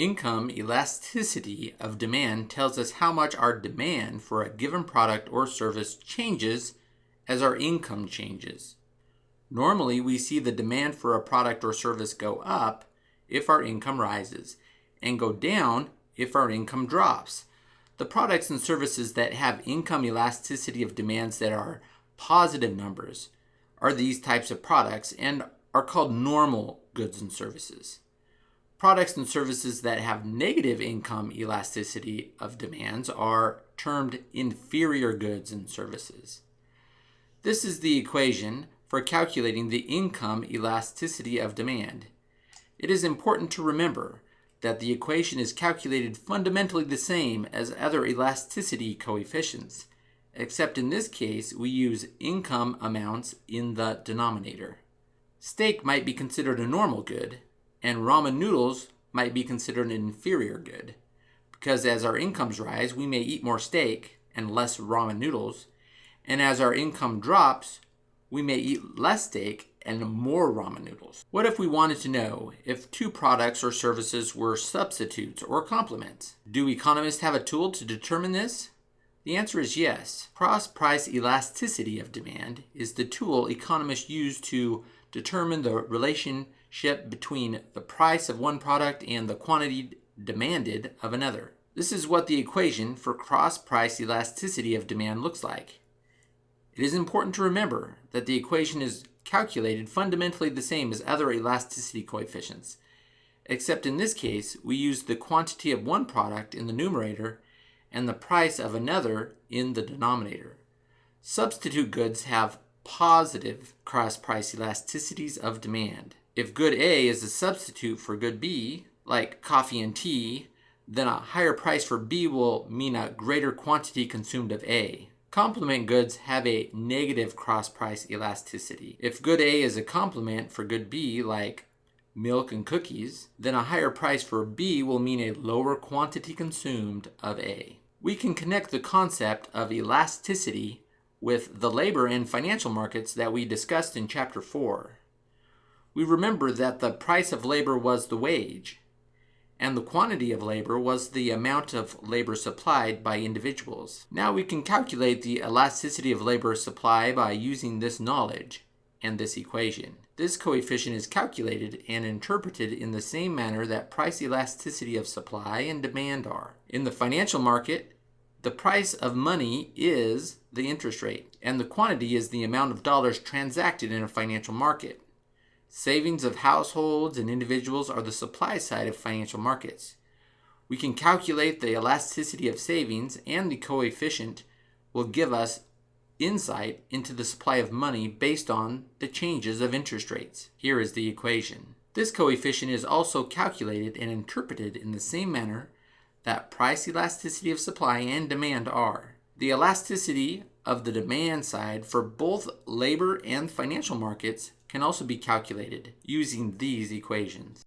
Income elasticity of demand tells us how much our demand for a given product or service changes as our income changes. Normally, we see the demand for a product or service go up if our income rises and go down if our income drops. The products and services that have income elasticity of demands that are positive numbers are these types of products and are called normal goods and services products and services that have negative income elasticity of demands are termed inferior goods and services. This is the equation for calculating the income elasticity of demand. It is important to remember that the equation is calculated fundamentally the same as other elasticity coefficients, except in this case we use income amounts in the denominator. Steak might be considered a normal good, and ramen noodles might be considered an inferior good because as our incomes rise, we may eat more steak and less ramen noodles, and as our income drops, we may eat less steak and more ramen noodles. What if we wanted to know if two products or services were substitutes or complements? Do economists have a tool to determine this? The answer is yes. Cross price elasticity of demand is the tool economists use to determine the relationship between the price of one product and the quantity demanded of another. This is what the equation for cross price elasticity of demand looks like. It is important to remember that the equation is calculated fundamentally the same as other elasticity coefficients, except in this case we use the quantity of one product in the numerator and the price of another in the denominator. Substitute goods have positive cross price elasticities of demand. If good A is a substitute for good B, like coffee and tea, then a higher price for B will mean a greater quantity consumed of A. Complement goods have a negative cross price elasticity. If good A is a complement for good B, like milk and cookies, then a higher price for B will mean a lower quantity consumed of A. We can connect the concept of elasticity with the labor and financial markets that we discussed in Chapter 4. We remember that the price of labor was the wage, and the quantity of labor was the amount of labor supplied by individuals. Now we can calculate the elasticity of labor supply by using this knowledge and this equation. This coefficient is calculated and interpreted in the same manner that price elasticity of supply and demand are. In the financial market, the price of money is the interest rate, and the quantity is the amount of dollars transacted in a financial market. Savings of households and individuals are the supply side of financial markets. We can calculate the elasticity of savings, and the coefficient will give us insight into the supply of money based on the changes of interest rates. Here is the equation. This coefficient is also calculated and interpreted in the same manner that price elasticity of supply and demand are. The elasticity of the demand side for both labor and financial markets can also be calculated using these equations.